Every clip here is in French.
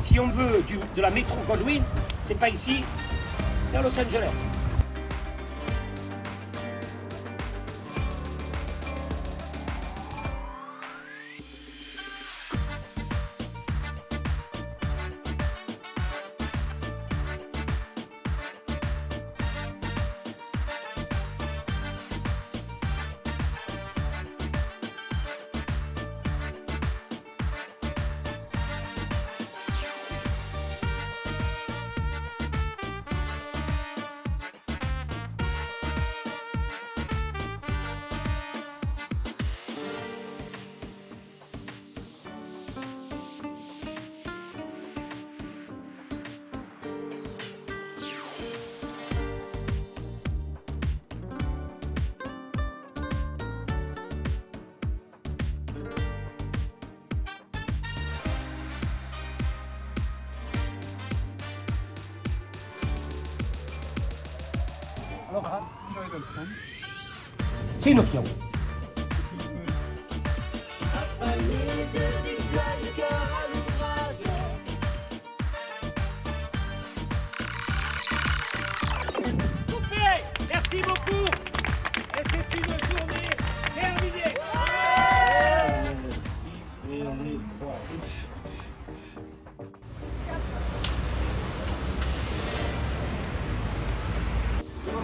Si on veut de la métro Goldwyn, c'est pas ici, c'est à Los Angeles. 들어가. 치노 형.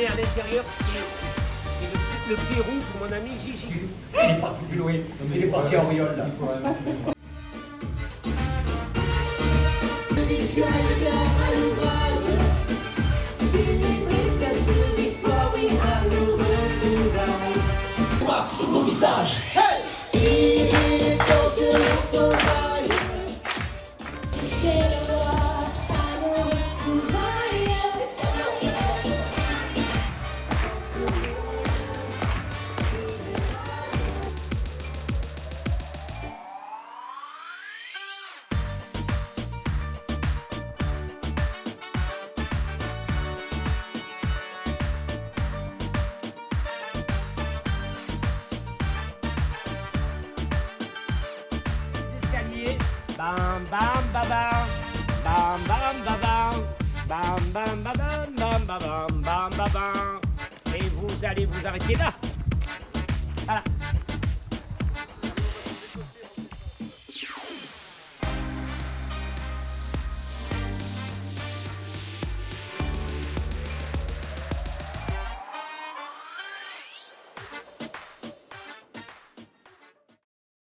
est à l'intérieur, c'est le, le Pérou pour mon ami Gigi. Il est parti plus loin, il est parti en riole là. escaliers. Bam bam bam bam. Bam bam bam bam. Bam bam bam bam bam bam bam bam bam bam. Et vous allez vous arrêter là.